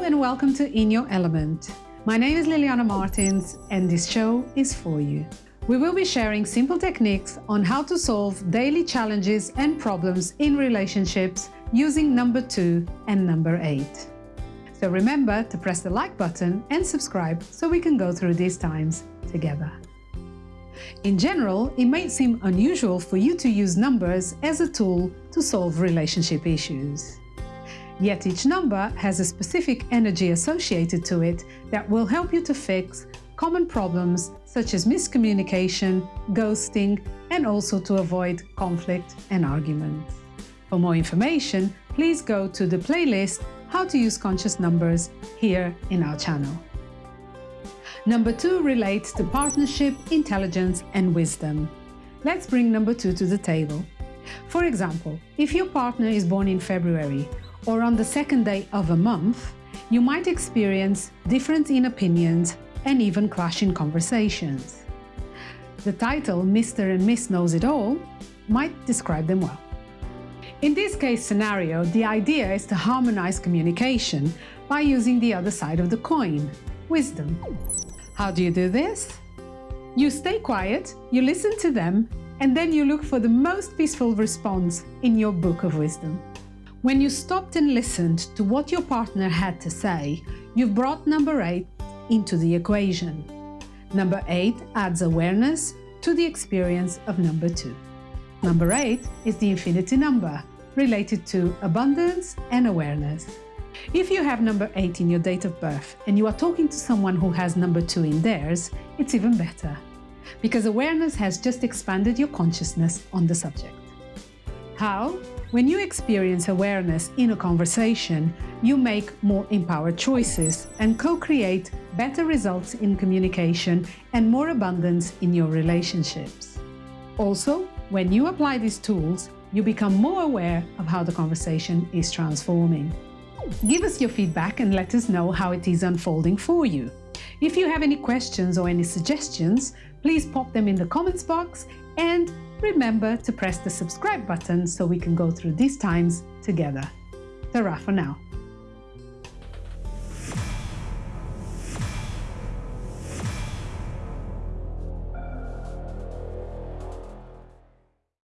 and welcome to In Your Element. My name is Liliana Martins and this show is for you. We will be sharing simple techniques on how to solve daily challenges and problems in relationships using number 2 and number 8. So remember to press the like button and subscribe so we can go through these times together. In general, it may seem unusual for you to use numbers as a tool to solve relationship issues. Yet each number has a specific energy associated to it that will help you to fix common problems such as miscommunication, ghosting, and also to avoid conflict and arguments. For more information, please go to the playlist How to Use Conscious Numbers here in our channel. Number two relates to partnership, intelligence and wisdom. Let's bring number two to the table. For example, if your partner is born in February or on the second day of a month, you might experience difference in opinions and even clash in conversations. The title Mr. and Miss Knows It All might describe them well. In this case scenario, the idea is to harmonize communication by using the other side of the coin, wisdom. How do you do this? You stay quiet, you listen to them, and then you look for the most peaceful response in your book of wisdom. When you stopped and listened to what your partner had to say, you've brought number 8 into the equation. Number 8 adds awareness to the experience of number 2. Number 8 is the infinity number, related to abundance and awareness. If you have number 8 in your date of birth and you are talking to someone who has number 2 in theirs, it's even better, because awareness has just expanded your consciousness on the subject. How? When you experience awareness in a conversation, you make more empowered choices and co-create better results in communication and more abundance in your relationships. Also, when you apply these tools, you become more aware of how the conversation is transforming. Give us your feedback and let us know how it is unfolding for you. If you have any questions or any suggestions, please pop them in the comments box and remember to press the subscribe button so we can go through these times together. Ta-ra for now.